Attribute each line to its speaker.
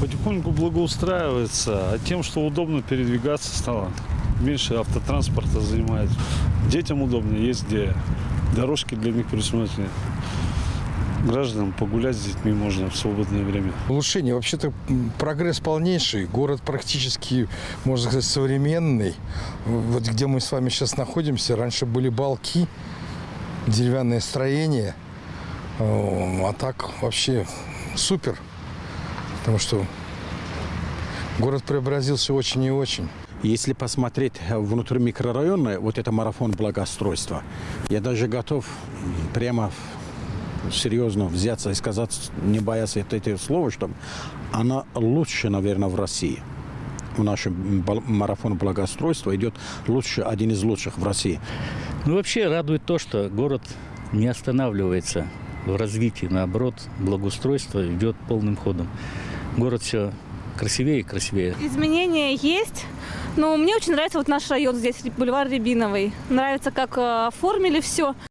Speaker 1: Потихоньку благоустраивается, а тем, что удобно передвигаться стало. Меньше автотранспорта занимает. Детям удобнее, есть где дорожки для них предусмотрены. Гражданам погулять с детьми можно в свободное время.
Speaker 2: Улучшение. Вообще-то прогресс полнейший. Город практически, можно сказать, современный. Вот где мы с вами сейчас находимся, раньше были балки, деревянное строение. А так вообще супер. Потому что город преобразился очень и очень.
Speaker 3: Если посмотреть внутрь микрорайона, вот это марафон благоустройства, я даже готов прямо серьезно взяться и сказать, не боясь этого слова, что она лучше, наверное, в России. В нашем марафон благоустройства идет лучше, один из лучших в России.
Speaker 4: Ну, вообще радует то, что город не останавливается в развитии, наоборот, благоустройство идет полным ходом. Город все красивее и красивее.
Speaker 5: Изменения есть. Но мне очень нравится вот наш район здесь, бульвар Рябиновый. Нравится, как э, оформили все.